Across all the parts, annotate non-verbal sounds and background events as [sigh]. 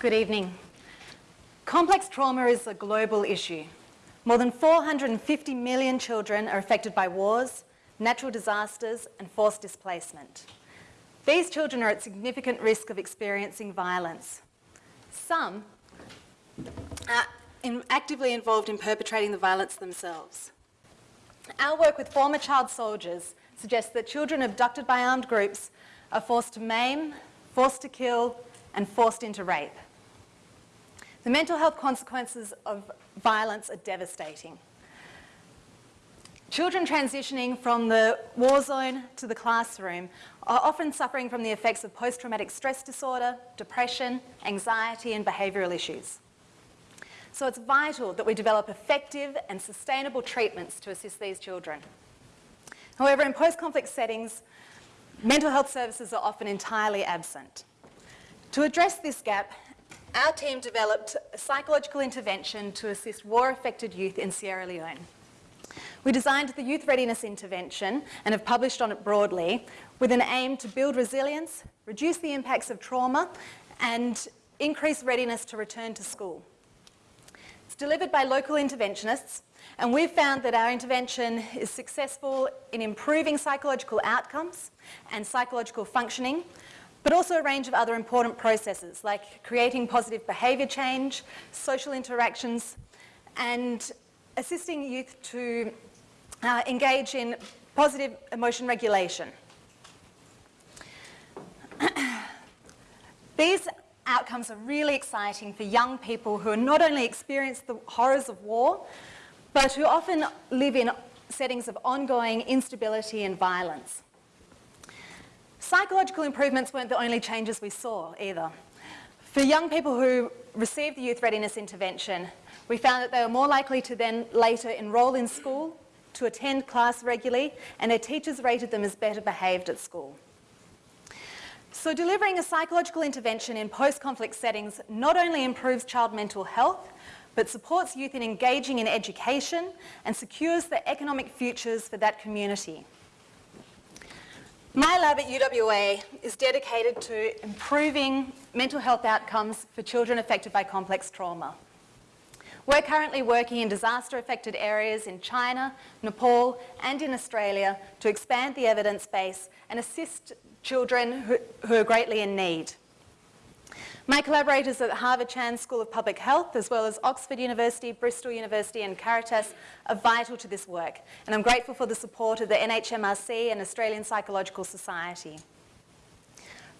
Good evening. Complex trauma is a global issue. More than 450 million children are affected by wars, natural disasters and forced displacement. These children are at significant risk of experiencing violence. Some are in actively involved in perpetrating the violence themselves. Our work with former child soldiers suggests that children abducted by armed groups are forced to maim, forced to kill and forced into rape. The mental health consequences of violence are devastating. Children transitioning from the war zone to the classroom are often suffering from the effects of post-traumatic stress disorder, depression, anxiety and behavioural issues. So it's vital that we develop effective and sustainable treatments to assist these children. However, in post-conflict settings, mental health services are often entirely absent. To address this gap, our team developed a psychological intervention to assist war-affected youth in Sierra Leone. We designed the Youth Readiness Intervention and have published on it broadly with an aim to build resilience, reduce the impacts of trauma and increase readiness to return to school. It's delivered by local interventionists and we've found that our intervention is successful in improving psychological outcomes and psychological functioning but also a range of other important processes like creating positive behaviour change, social interactions, and assisting youth to uh, engage in positive emotion regulation. [clears throat] These outcomes are really exciting for young people who are not only experience the horrors of war, but who often live in settings of ongoing instability and violence. Psychological improvements weren't the only changes we saw either. For young people who received the youth readiness intervention, we found that they were more likely to then later enrol in school, to attend class regularly, and their teachers rated them as better behaved at school. So delivering a psychological intervention in post-conflict settings not only improves child mental health, but supports youth in engaging in education and secures the economic futures for that community. My lab at UWA is dedicated to improving mental health outcomes for children affected by complex trauma. We're currently working in disaster-affected areas in China, Nepal and in Australia to expand the evidence base and assist children who, who are greatly in need. My collaborators at Harvard Chan School of Public Health, as well as Oxford University, Bristol University and Caritas are vital to this work. And I'm grateful for the support of the NHMRC and Australian Psychological Society.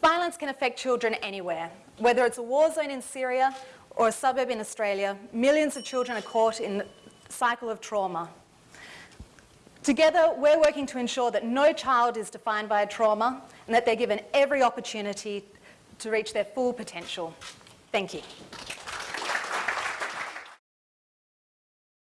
Violence can affect children anywhere. Whether it's a war zone in Syria or a suburb in Australia, millions of children are caught in the cycle of trauma. Together, we're working to ensure that no child is defined by a trauma and that they're given every opportunity to reach their full potential. Thank you.